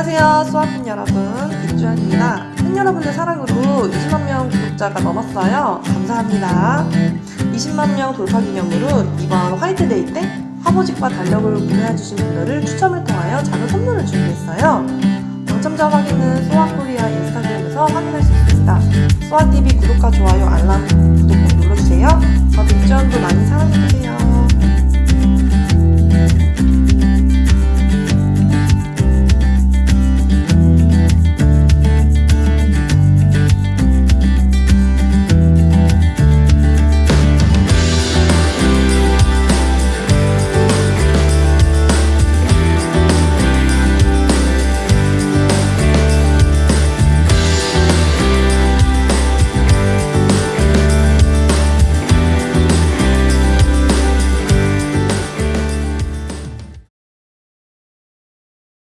안녕하세요 수학팬 여러분. 이주연입니다. 팬 여러분들 사랑으로 20만 명 구독자가 넘었어요. 감사합니다. 20만 명 돌파 기념으로 이번 화이트데이 때 화보집과 달력을 구매해주신 분들을 추첨을 통하여 작은 선물을 준비했어요. 당첨자 확인은 소아코리아 인스타그램에서 확인할 수 있습니다. 소아TV 구독과 좋아요 알람 구독